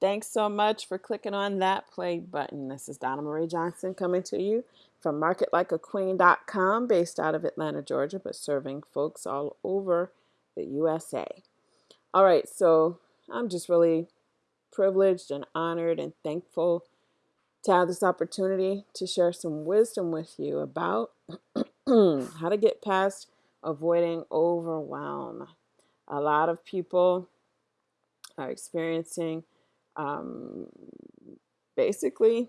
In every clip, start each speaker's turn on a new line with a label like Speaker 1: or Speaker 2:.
Speaker 1: Thanks so much for clicking on that play button. This is Donna Marie Johnson coming to you from marketlikeaqueen.com, based out of Atlanta, Georgia, but serving folks all over the USA. All right, so I'm just really privileged and honored and thankful to have this opportunity to share some wisdom with you about how to get past avoiding overwhelm. A lot of people are experiencing um, basically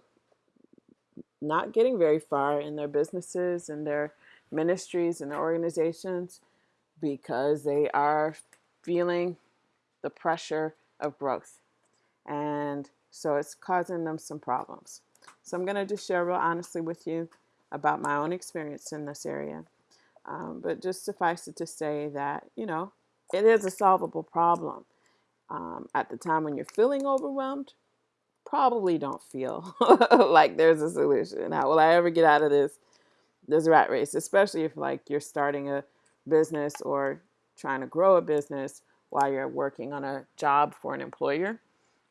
Speaker 1: not getting very far in their businesses and their ministries and their organizations because they are feeling the pressure of growth. And so it's causing them some problems. So I'm going to just share real honestly with you about my own experience in this area. Um, but just suffice it to say that, you know, it is a solvable problem. Um, at the time when you're feeling overwhelmed, probably don't feel like there's a solution. How will I ever get out of this this rat race? Especially if like you're starting a business or trying to grow a business while you're working on a job for an employer,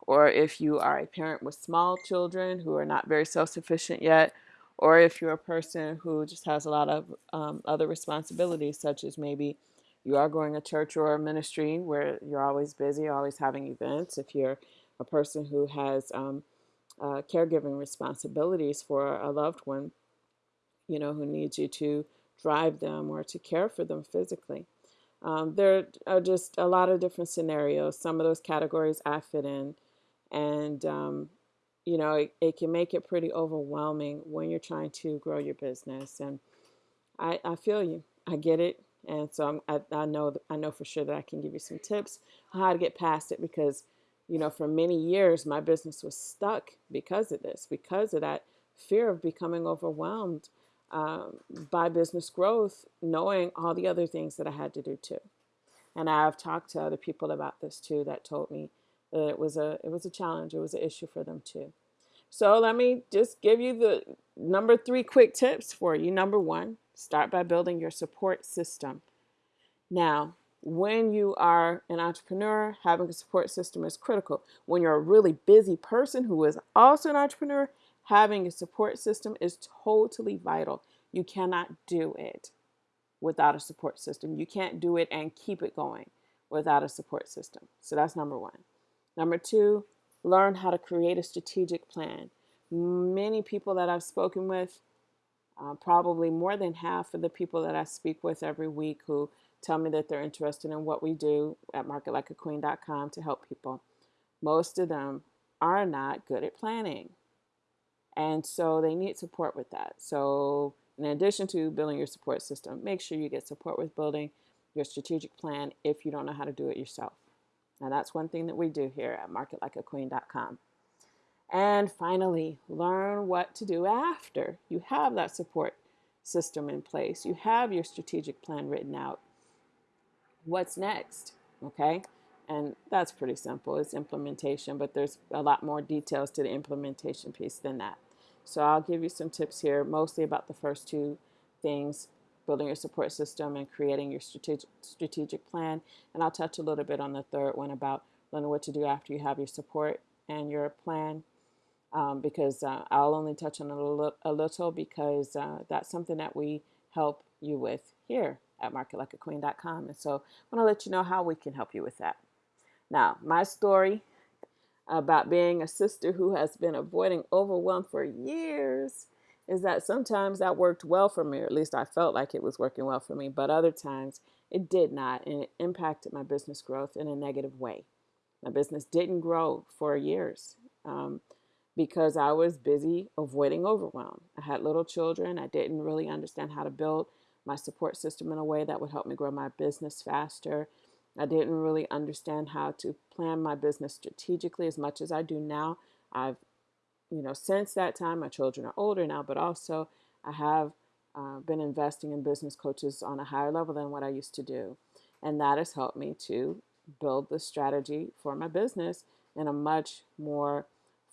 Speaker 1: or if you are a parent with small children who are not very self-sufficient yet, or if you're a person who just has a lot of um, other responsibilities, such as maybe you are growing a church or a ministry where you're always busy, always having events. If you're a person who has um, uh, caregiving responsibilities for a loved one, you know, who needs you to drive them or to care for them physically. Um, there are just a lot of different scenarios. Some of those categories I fit in, and um, you know, it, it, can make it pretty overwhelming when you're trying to grow your business. And I, I feel you. I get it. And so I, I know I know for sure that I can give you some tips on how to get past it because you know, for many years, my business was stuck because of this, because of that fear of becoming overwhelmed um, by business growth, knowing all the other things that I had to do too. And I've talked to other people about this too that told me that it was a it was a challenge, it was an issue for them too. So let me just give you the number three quick tips for you. Number one, start by building your support system. Now, when you are an entrepreneur, having a support system is critical. When you're a really busy person who is also an entrepreneur, having a support system is totally vital. You cannot do it without a support system. You can't do it and keep it going without a support system. So that's number one. Number two, learn how to create a strategic plan. Many people that I've spoken with, uh, probably more than half of the people that I speak with every week who tell me that they're interested in what we do at marketlikeaqueen.com to help people. Most of them are not good at planning. And so they need support with that. So, in addition to building your support system, make sure you get support with building your strategic plan if you don't know how to do it yourself. Now, that's one thing that we do here at marketlikeaqueen.com. And finally, learn what to do after you have that support system in place. You have your strategic plan written out what's next? Okay. And that's pretty simple. It's implementation, but there's a lot more details to the implementation piece than that. So I'll give you some tips here, mostly about the first two things, building your support system and creating your strategic, strategic plan. And I'll touch a little bit on the third one about learning what to do after you have your support and your plan. Um, because uh, I'll only touch on a little, a little because uh, that's something that we help you with here at marketlikeaqueen.com. And so I want to let you know how we can help you with that. Now, my story about being a sister who has been avoiding overwhelm for years is that sometimes that worked well for me, or at least I felt like it was working well for me, but other times it did not, and it impacted my business growth in a negative way. My business didn't grow for years um, because I was busy avoiding overwhelm. I had little children, I didn't really understand how to build my support system in a way that would help me grow my business faster. I didn't really understand how to plan my business strategically as much as I do now. I've, you know, since that time, my children are older now, but also I have uh, been investing in business coaches on a higher level than what I used to do. And that has helped me to build the strategy for my business in a much more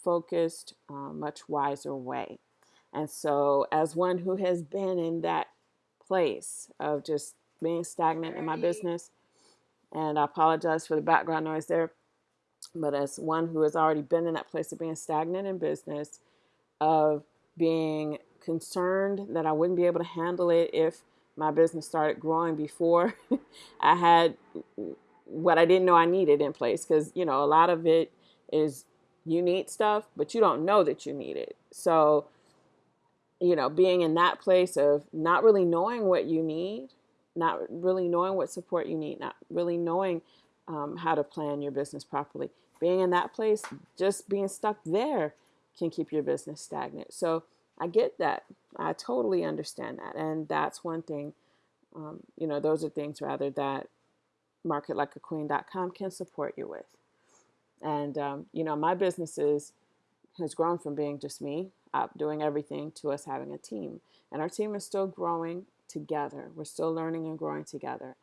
Speaker 1: focused, uh, much wiser way. And so, as one who has been in that place of just being stagnant in my business. And I apologize for the background noise there. but as one who has already been in that place of being stagnant in business, of being concerned that I wouldn't be able to handle it if my business started growing before I had what I didn't know I needed in place. Because, you know, a lot of it is you need stuff, but you don't know that you need it. So, you know, being in that place of not really knowing what you need, not really knowing what support you need, not really knowing um, how to plan your business properly, being in that place, just being stuck there can keep your business stagnant. So I get that. I totally understand that. And that's one thing, um, you know, those are things rather that marketlikeaqueen.com can support you with. And, um, you know, my business is, has grown from being just me up doing everything to us having a team. And our team is still growing together. We're still learning and growing together.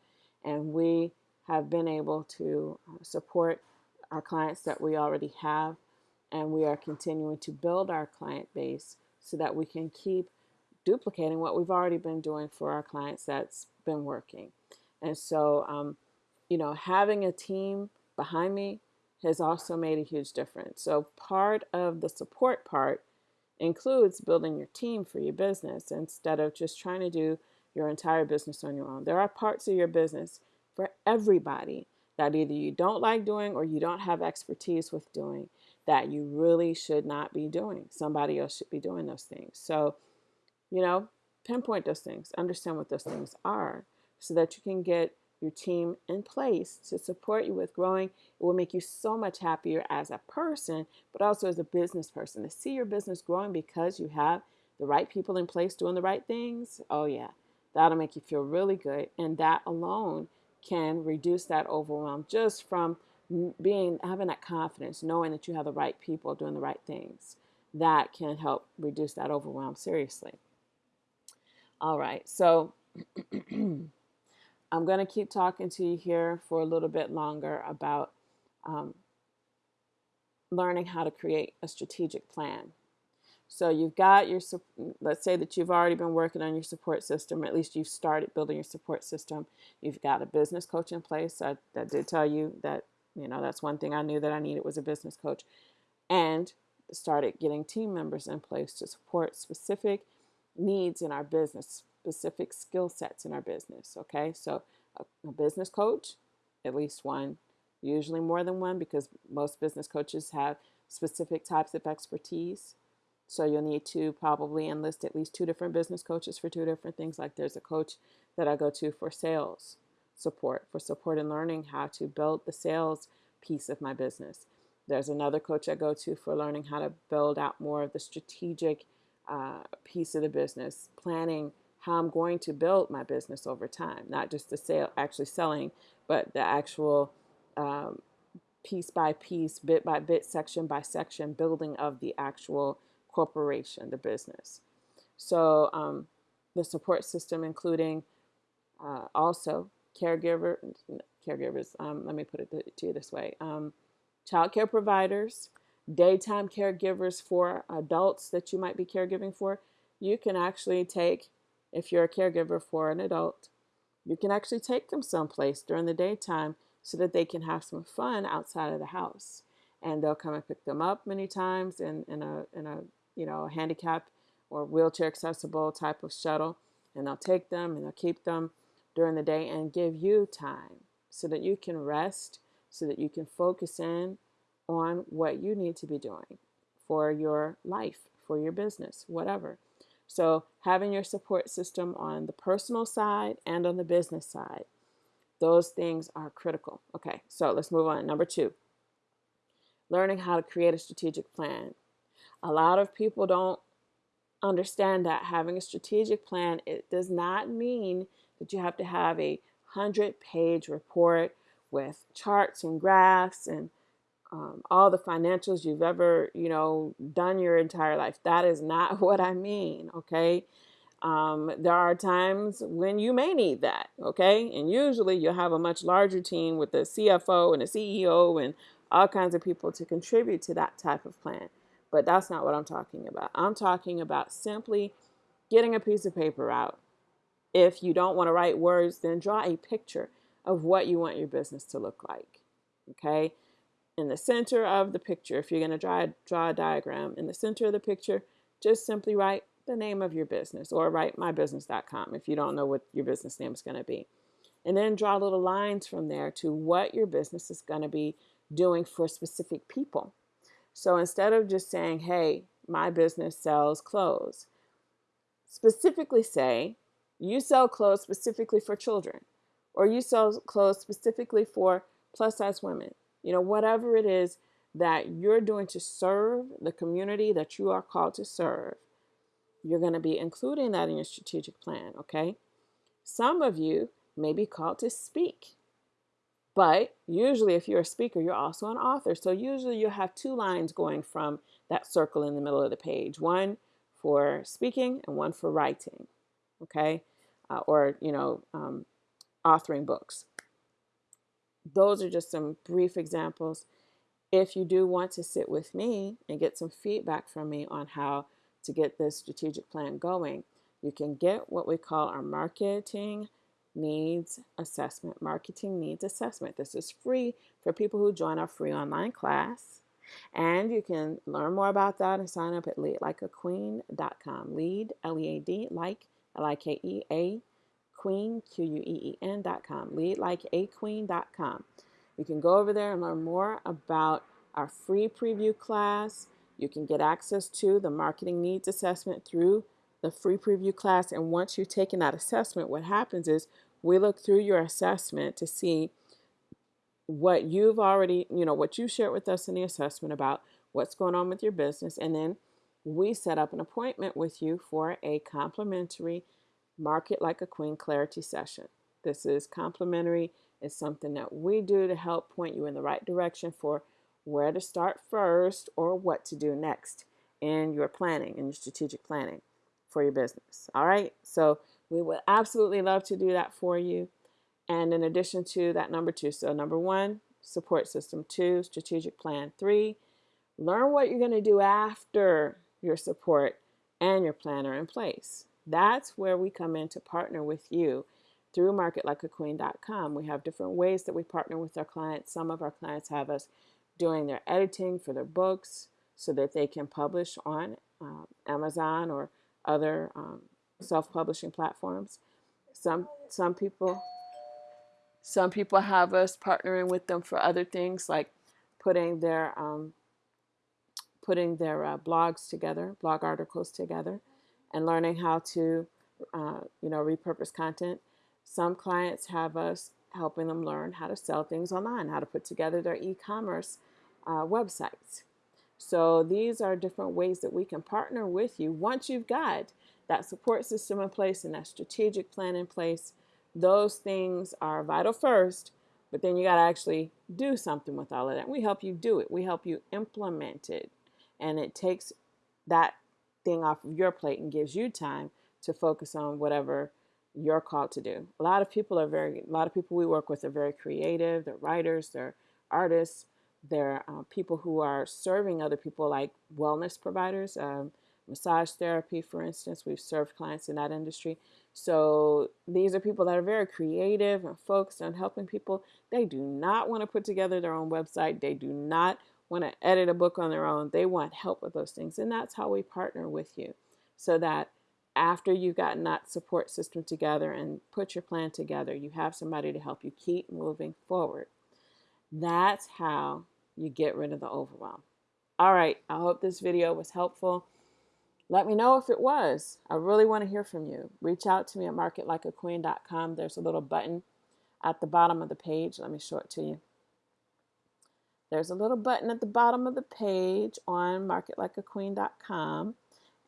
Speaker 1: And we have been able to uh, support our clients that we already have and we are continuing to build our client base so that we can keep duplicating what we've already been doing for our clients that's been working. And so, um, you know, having a team behind me has also made a huge difference. So, part of the support part includes building your team for your business instead of just trying to do your entire business on your own. There are parts of your business for everybody that either you don't like doing or you don't have expertise with doing that you really should not be doing. Somebody else should be doing those things. So, you know, pinpoint those things, understand what those things are so that you can get your team in place to support you with growing. It will make you so much happier as a person, but also as a business person. To see your business growing because you have the right people in place doing the right things, oh, yeah, that'll make you feel really good. And that alone can reduce that overwhelm just from being having that confidence, knowing that you have the right people doing the right things, that can help reduce that overwhelm seriously. All right, so I'm going to keep talking to you here for a little bit longer about um, learning how to create a strategic plan. So you've got your, let's say that you've already been working on your support system, or at least you've started building your support system. You've got a business coach in place. I, I did tell you that you know, that's one thing I knew that I needed was a business coach. And started getting team members in place to support specific needs in our business, specific skill sets in our business. Okay, so a, a, business coach, at least one, usually more than one, because most business coaches have specific types of expertise. So you'll need to probably enlist at least two different business coaches for two different things. Like there's a coach that I go to for sales support for support and learning how to build the sales piece of my business. There's another coach I go to for learning how to build out more of the strategic uh, piece of the business, planning how I'm going to build my business over time, not just the sale, actually selling, but the actual um, piece by piece, bit by bit, section by section building of the actual corporation, the business. So um, the support system, including uh, also caregiver, caregivers, um, let me put it to you this way, um, child care providers, daytime caregivers for adults that you might be caregiving for, you can actually take, if you're a caregiver for an adult, you can actually take them someplace during the daytime so that they can have some fun outside of the house. And they'll come and pick them up many times in, in a in a you know handicapped or wheelchair accessible type of shuttle, and they'll take them and they'll keep them during the day and give you time so that you can rest, so that you can focus in on what you need to be doing for your life, for your business, whatever. So, having your support system on the personal side and on the business side, those things are critical. Okay, so let's move on. Number two, learning how to create a strategic plan. A lot of people don't understand that having a strategic plan it does not mean that you have to have a 100 page report with charts and graphs and um, all the financials you've ever, you know, done your entire life. That is not what I mean, okay? Um, there are times when you may need that, okay? And usually you'll have a much larger team with a CFO and a CEO and all kinds of people to contribute to that type of plan. But that's not what I'm talking about. I'm talking about simply getting a piece of paper out if you don't want to write words, then draw a picture of what you want your business to look like. Okay. In the center of the picture, if you're going to draw, draw a diagram, in the center of the picture, just simply write the name of your business or write mybusiness.com if you don't know what your business name is going to be. And then draw little lines from there to what your business is going to be doing for specific people. So instead of just saying, hey, my business sells clothes, specifically say, you sell clothes specifically for children, or you sell clothes specifically for plus size women. You know, whatever it is that you're doing to serve the community that you are called to serve, you're going to be including that in your strategic plan, okay? Some of you may be called to speak. But usually, if you're a speaker, you're also an author. So usually, you have two lines going from that circle in the middle of the page one for speaking and one for writing, okay? Uh, or, you know, um, authoring books. Those are just some brief examples. If you do want to sit with me and get some feedback from me on how to get this strategic plan going, you can get what we call our marketing needs assessment, marketing needs assessment. This is free for people who join our free online class. And you can learn more about that and sign up at leadlikeaqueen.com. Lead, L E A D, like, L I K E A, queen, Q-U-E-E-N E N.com. Leadlikeaqueen.com. You can go over there and learn more about our free preview class. You can get access to the marketing needs assessment through the free preview class. And once you've taken that assessment, what happens is we look through your assessment to see what you've already, you know, what you shared with us in the assessment about what's going on with your business. And then we set up an appointment with you for a complimentary Market Like a Queen clarity session. This is complimentary. It's something that we do to help point you in the right direction for where to start first or what to do next in your planning, in your strategic planning for your business. All right. So we would absolutely love to do that for you. And in addition to that, number two, so number one, support system, two, strategic plan, three, learn what you're going to do after your support and your plan are in place. That's where we come in to partner with you through marketlikeaqueen.com. We have different ways that we partner with our clients. Some of our clients have us doing their editing for their books so that they can publish on um, Amazon or other um, self-publishing platforms. Some some people some people have us partnering with them for other things like putting their um, putting their uh, blogs together, blog articles together, and learning how to uh, you know repurpose content. Some clients have us helping them learn how to sell things online, how to put together their e-commerce uh, websites. So these are different ways that we can partner with you once you've got that support system in place and that strategic plan in place, those things are vital first, but then you got to actually do something with all of that. We help you do it, we help you implement it. And it takes that thing off of your plate and gives you time to focus on whatever you're called to do. A lot of people are very, a lot of people we work with are very creative. They're writers, they're artists, they're uh, people who are serving other people, like wellness providers. Um, massage therapy, for instance. We've served clients in that industry. So these are people that are very creative and focused on helping people. They do not want to put together their own website. They do not want to edit a book on their own. They want help with those things. And that's how we partner with you so that after you've gotten that support system together and put your plan together, you have somebody to help you keep moving forward. That's how you get rid of the overwhelm. All right, I hope this video was helpful. Let me know if it was. I really want to hear from you. Reach out to me at marketlikeaqueen.com. There's a little button at the bottom of the page. Let me show it to you. There's a little button at the bottom of the page on marketlikeaqueen.com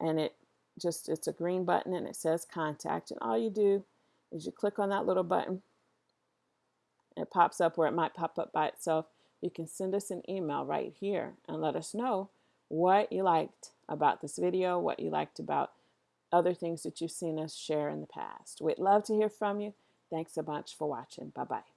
Speaker 1: and it just it's a green button and it says contact and all you do is you click on that little button it pops up where it might pop up by itself you can send us an email right here and let us know what you liked about this video, what you liked about other things that you've seen us share in the past. We'd love to hear from you. Thanks a bunch for watching. Bye-bye.